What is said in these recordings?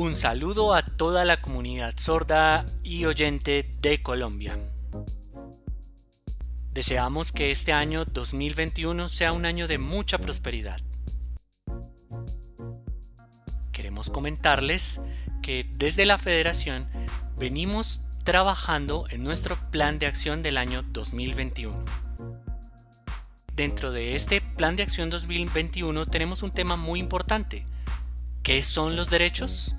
Un saludo a toda la comunidad sorda y oyente de Colombia. Deseamos que este año 2021 sea un año de mucha prosperidad. Queremos comentarles que desde la Federación venimos trabajando en nuestro plan de acción del año 2021. Dentro de este plan de acción 2021 tenemos un tema muy importante. ¿Qué son los derechos?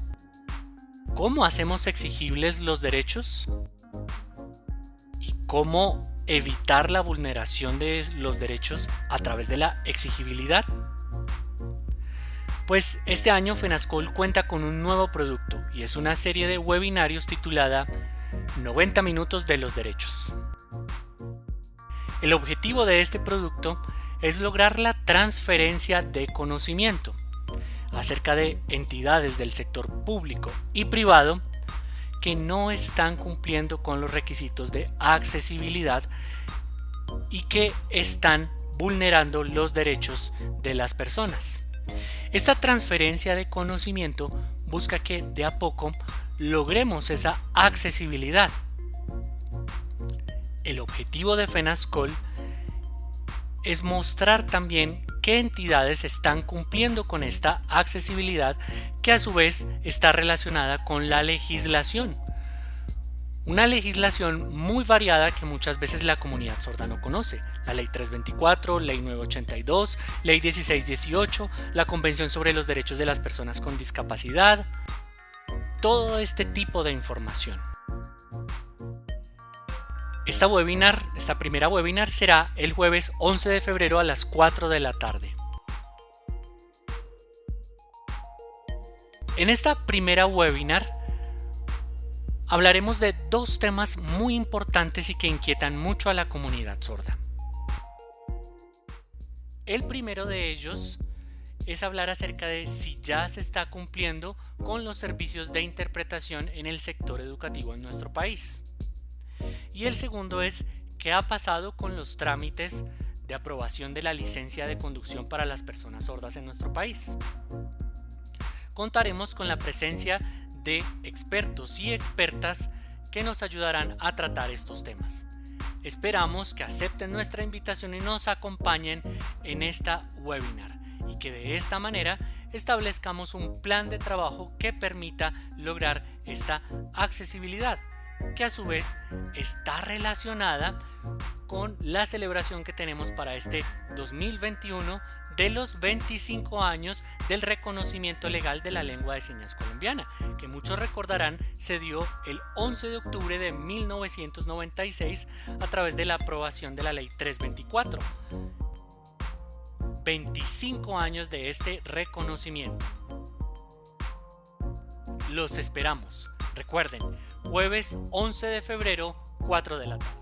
¿Cómo hacemos exigibles los derechos? ¿Y cómo evitar la vulneración de los derechos a través de la exigibilidad? Pues este año FENASCOL cuenta con un nuevo producto y es una serie de webinarios titulada 90 minutos de los derechos. El objetivo de este producto es lograr la transferencia de conocimiento acerca de entidades del sector público y privado que no están cumpliendo con los requisitos de accesibilidad y que están vulnerando los derechos de las personas. Esta transferencia de conocimiento busca que de a poco logremos esa accesibilidad. El objetivo de FENASCOL es mostrar también qué entidades están cumpliendo con esta accesibilidad que a su vez está relacionada con la legislación. Una legislación muy variada que muchas veces la comunidad sorda no conoce. La Ley 324, Ley 982, Ley 1618, la Convención sobre los Derechos de las Personas con Discapacidad. Todo este tipo de información. Esta webinar, esta primera webinar será el jueves 11 de febrero a las 4 de la tarde. En esta primera webinar hablaremos de dos temas muy importantes y que inquietan mucho a la comunidad sorda. El primero de ellos es hablar acerca de si ya se está cumpliendo con los servicios de interpretación en el sector educativo en nuestro país. Y el segundo es qué ha pasado con los trámites de aprobación de la licencia de conducción para las personas sordas en nuestro país. Contaremos con la presencia de expertos y expertas que nos ayudarán a tratar estos temas. Esperamos que acepten nuestra invitación y nos acompañen en esta webinar y que de esta manera establezcamos un plan de trabajo que permita lograr esta accesibilidad que a su vez está relacionada con la celebración que tenemos para este 2021 de los 25 años del reconocimiento legal de la lengua de señas colombiana, que muchos recordarán se dio el 11 de octubre de 1996 a través de la aprobación de la ley 324. 25 años de este reconocimiento. Los esperamos. Recuerden, jueves 11 de febrero, 4 de la tarde.